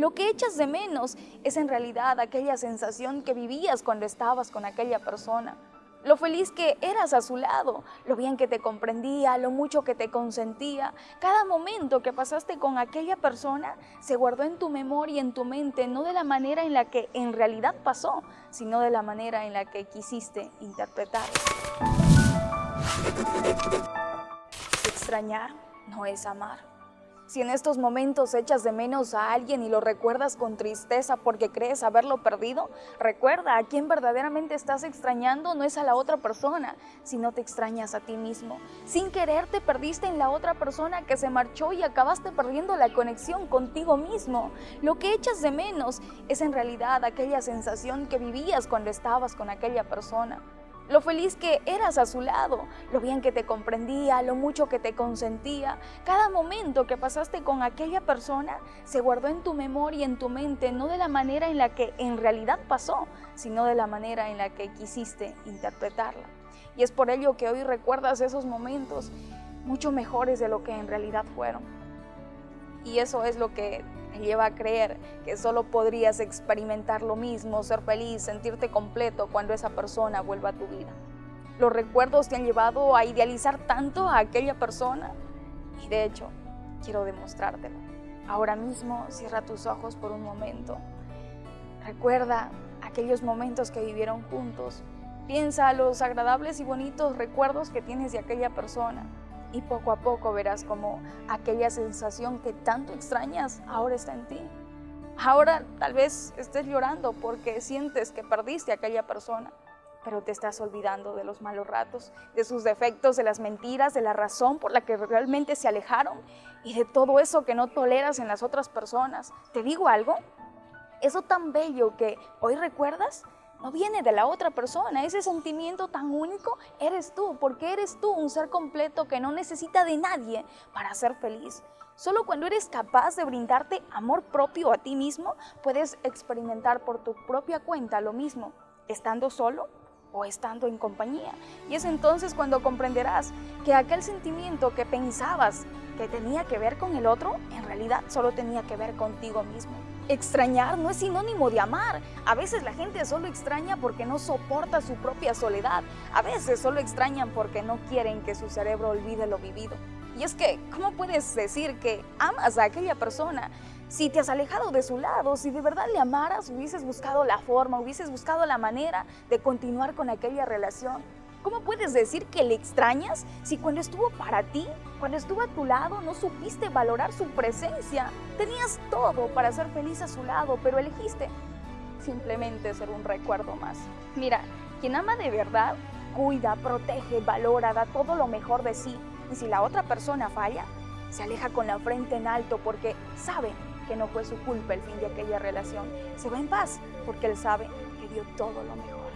Lo que echas de menos es en realidad aquella sensación que vivías cuando estabas con aquella persona. Lo feliz que eras a su lado, lo bien que te comprendía, lo mucho que te consentía. Cada momento que pasaste con aquella persona se guardó en tu memoria y en tu mente, no de la manera en la que en realidad pasó, sino de la manera en la que quisiste interpretar. Extrañar no es amar. Si en estos momentos echas de menos a alguien y lo recuerdas con tristeza porque crees haberlo perdido, recuerda a quien verdaderamente estás extrañando no es a la otra persona, sino te extrañas a ti mismo. Sin querer te perdiste en la otra persona que se marchó y acabaste perdiendo la conexión contigo mismo. Lo que echas de menos es en realidad aquella sensación que vivías cuando estabas con aquella persona lo feliz que eras a su lado, lo bien que te comprendía, lo mucho que te consentía. Cada momento que pasaste con aquella persona se guardó en tu memoria y en tu mente, no de la manera en la que en realidad pasó, sino de la manera en la que quisiste interpretarla. Y es por ello que hoy recuerdas esos momentos mucho mejores de lo que en realidad fueron. Y eso es lo que lleva a creer que solo podrías experimentar lo mismo, ser feliz, sentirte completo cuando esa persona vuelva a tu vida. Los recuerdos te han llevado a idealizar tanto a aquella persona y de hecho quiero demostrártelo. Ahora mismo cierra tus ojos por un momento. Recuerda aquellos momentos que vivieron juntos. Piensa los agradables y bonitos recuerdos que tienes de aquella persona y poco a poco verás como aquella sensación que tanto extrañas ahora está en ti. Ahora tal vez estés llorando porque sientes que perdiste a aquella persona, pero te estás olvidando de los malos ratos, de sus defectos, de las mentiras, de la razón por la que realmente se alejaron y de todo eso que no toleras en las otras personas. ¿Te digo algo? Eso tan bello que hoy recuerdas no viene de la otra persona. Ese sentimiento tan único eres tú, porque eres tú un ser completo que no necesita de nadie para ser feliz. Solo cuando eres capaz de brindarte amor propio a ti mismo, puedes experimentar por tu propia cuenta lo mismo, estando solo o estando en compañía. Y es entonces cuando comprenderás que aquel sentimiento que pensabas que tenía que ver con el otro, en realidad solo tenía que ver contigo mismo. Extrañar no es sinónimo de amar. A veces la gente solo extraña porque no soporta su propia soledad. A veces solo extrañan porque no quieren que su cerebro olvide lo vivido. Y es que, ¿cómo puedes decir que amas a aquella persona si te has alejado de su lado? Si de verdad le amaras, hubieses buscado la forma, hubieses buscado la manera de continuar con aquella relación. ¿Cómo puedes decir que le extrañas si cuando estuvo para ti, cuando estuvo a tu lado, no supiste valorar su presencia? Tenías todo para ser feliz a su lado, pero elegiste simplemente ser un recuerdo más. Mira, quien ama de verdad, cuida, protege, valora, da todo lo mejor de sí. Y si la otra persona falla, se aleja con la frente en alto porque sabe que no fue su culpa el fin de aquella relación. Se va en paz porque él sabe que dio todo lo mejor.